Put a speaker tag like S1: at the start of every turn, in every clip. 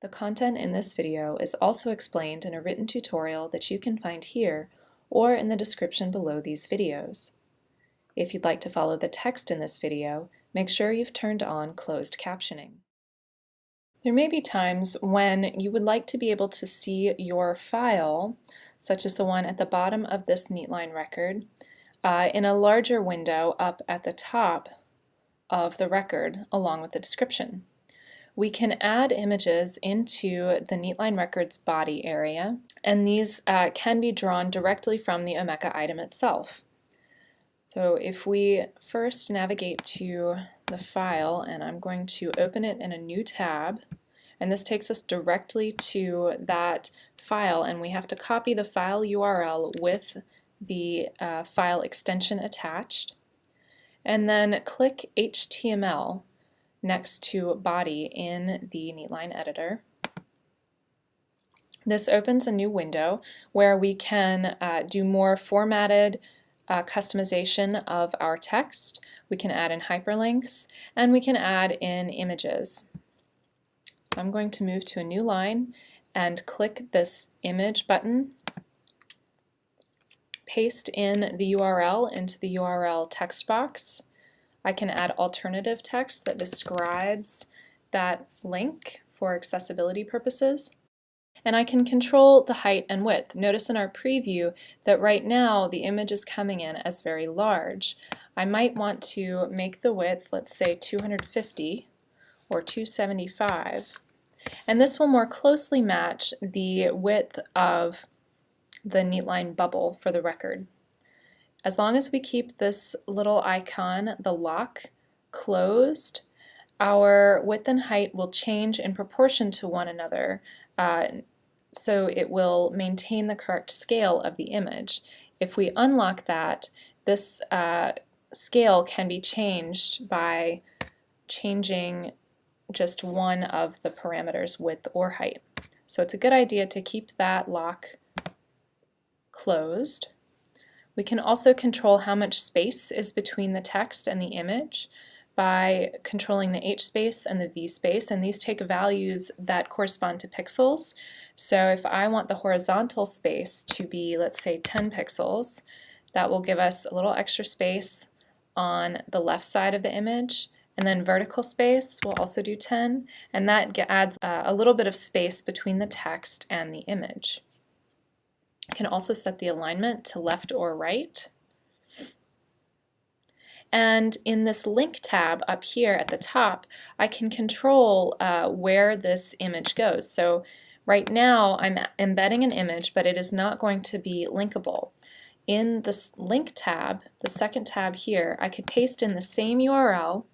S1: The content in this video is also explained in a written tutorial that you can find here or in the description below these videos. If you'd like to follow the text in this video, make sure you've turned on closed captioning. There may be times when you would like to be able to see your file, such as the one at the bottom of this Neatline record, uh, in a larger window up at the top of the record along with the description. We can add images into the Neatline Records body area, and these uh, can be drawn directly from the Omeka item itself. So if we first navigate to the file, and I'm going to open it in a new tab, and this takes us directly to that file, and we have to copy the file URL with the uh, file extension attached, and then click HTML next to body in the Neatline editor. This opens a new window where we can uh, do more formatted uh, customization of our text. We can add in hyperlinks and we can add in images. So I'm going to move to a new line and click this image button, paste in the URL into the URL text box, I can add alternative text that describes that link for accessibility purposes. And I can control the height and width. Notice in our preview that right now the image is coming in as very large. I might want to make the width, let's say 250 or 275. And this will more closely match the width of the Neatline bubble for the record. As long as we keep this little icon, the lock, closed, our width and height will change in proportion to one another. Uh, so it will maintain the correct scale of the image. If we unlock that, this uh, scale can be changed by changing just one of the parameters, width or height. So it's a good idea to keep that lock closed. We can also control how much space is between the text and the image by controlling the H space and the V space, and these take values that correspond to pixels. So if I want the horizontal space to be, let's say, 10 pixels, that will give us a little extra space on the left side of the image, and then vertical space will also do 10, and that adds uh, a little bit of space between the text and the image can also set the alignment to left or right. And in this link tab up here at the top, I can control uh, where this image goes. So right now I'm embedding an image, but it is not going to be linkable. In this link tab, the second tab here, I could paste in the same URL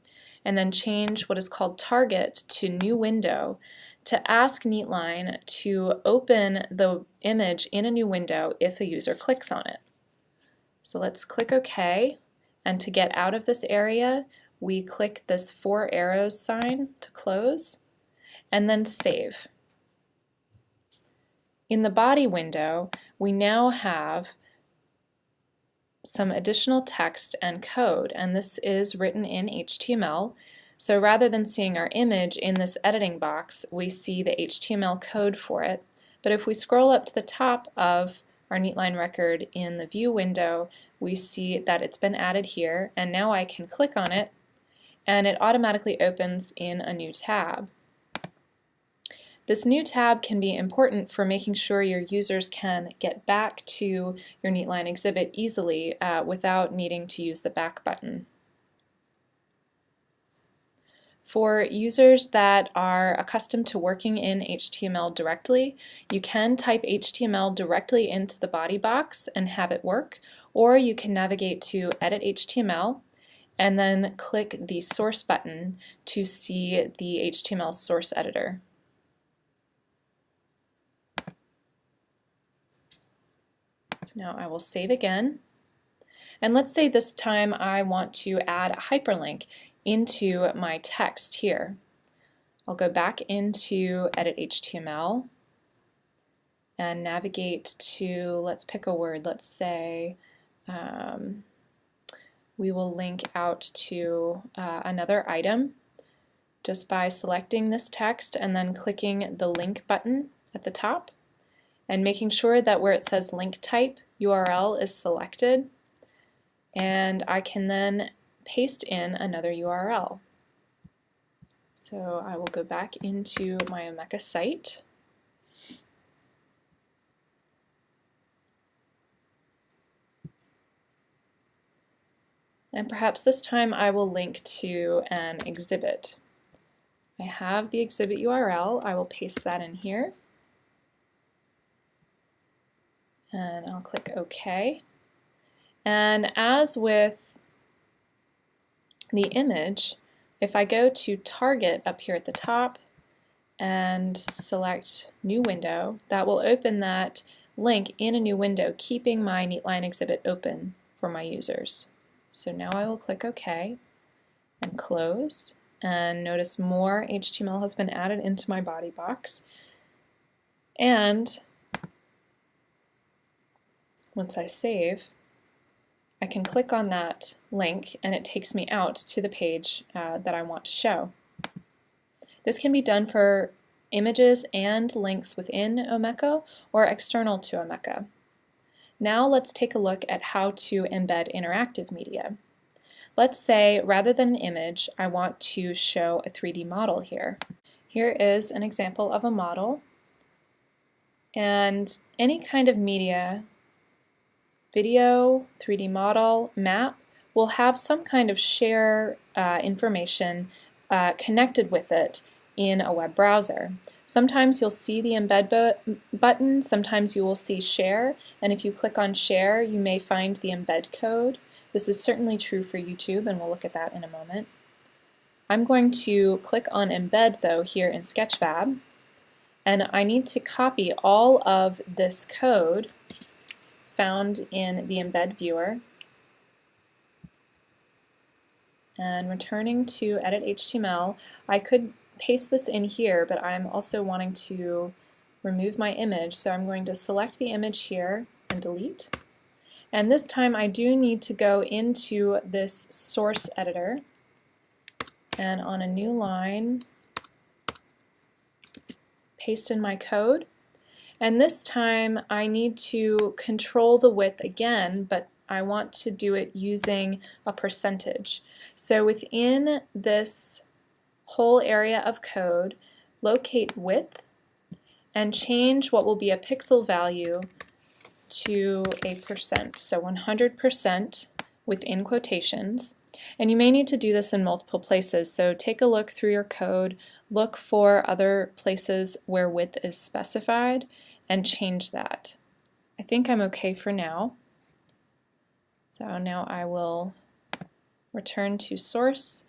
S1: and then change what is called target to new window to ask Neatline to open the image in a new window if a user clicks on it. So let's click OK, and to get out of this area, we click this four arrows sign to close, and then save. In the body window, we now have some additional text and code, and this is written in HTML. So rather than seeing our image in this editing box, we see the HTML code for it. But if we scroll up to the top of our Neatline record in the View window, we see that it's been added here, and now I can click on it, and it automatically opens in a new tab. This new tab can be important for making sure your users can get back to your Neatline exhibit easily uh, without needing to use the back button. For users that are accustomed to working in HTML directly, you can type HTML directly into the body box and have it work, or you can navigate to Edit HTML and then click the Source button to see the HTML source editor. So now I will save again. And let's say this time I want to add a hyperlink into my text here. I'll go back into Edit HTML and navigate to, let's pick a word, let's say, um, we will link out to uh, another item just by selecting this text and then clicking the link button at the top and making sure that where it says link type URL is selected and I can then paste in another URL. So I will go back into my Omeka site and perhaps this time I will link to an exhibit. I have the exhibit URL, I will paste that in here and I'll click OK. And as with the image, if I go to Target up here at the top and select New Window, that will open that link in a new window, keeping my Neatline exhibit open for my users. So now I will click OK and close and notice more HTML has been added into my body box and once I save I can click on that link and it takes me out to the page uh, that I want to show. This can be done for images and links within Omeka or external to Omeka. Now let's take a look at how to embed interactive media. Let's say rather than an image, I want to show a 3D model here. Here is an example of a model and any kind of media, video, 3D model, map, will have some kind of share uh, information uh, connected with it in a web browser. Sometimes you'll see the embed bu button, sometimes you will see share, and if you click on share you may find the embed code. This is certainly true for YouTube and we'll look at that in a moment. I'm going to click on embed though here in Sketchfab and I need to copy all of this code found in the embed viewer and returning to edit HTML I could paste this in here, but I'm also wanting to remove my image, so I'm going to select the image here and delete. And this time I do need to go into this source editor and on a new line paste in my code. And this time I need to control the width again, but I want to do it using a percentage. So within this whole area of code, locate width, and change what will be a pixel value to a percent. So 100% within quotations. And you may need to do this in multiple places, so take a look through your code, look for other places where width is specified, and change that. I think I'm okay for now. So now I will return to source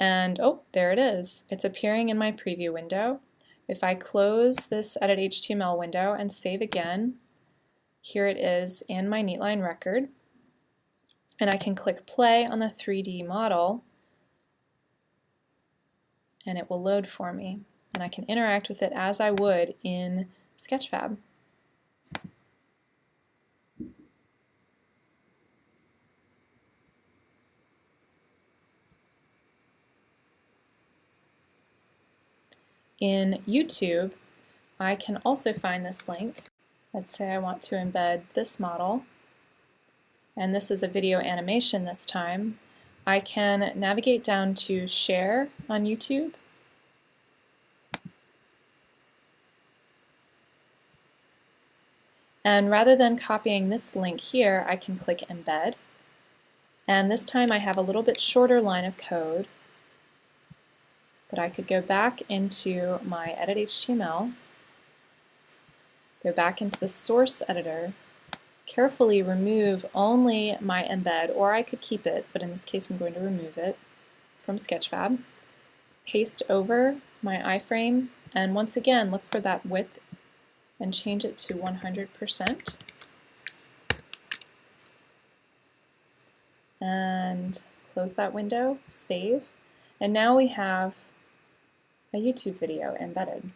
S1: and oh, there it is. It's appearing in my preview window. If I close this Edit HTML window and save again, here it is in my Neatline record. And I can click play on the 3D model and it will load for me. And I can interact with it as I would in Sketchfab. In YouTube, I can also find this link. Let's say I want to embed this model, and this is a video animation this time. I can navigate down to Share on YouTube, And rather than copying this link here, I can click Embed. And this time I have a little bit shorter line of code but I could go back into my edit HTML, go back into the source editor, carefully remove only my embed, or I could keep it, but in this case I'm going to remove it from Sketchfab, paste over my iframe, and once again look for that width and change it to 100%. And close that window, save, and now we have a YouTube video embedded.